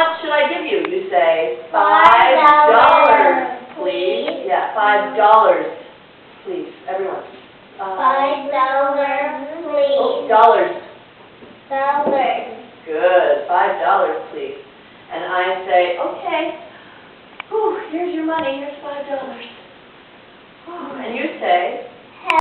much should I give you? You say, Five dollars, please. Yeah, five dollars, please, everyone. Five dollars, Oh, please. dollars, Dollars. good, five dollars, please. And I say, okay, whew, here's your money, here's five dollars. Oh, and you say,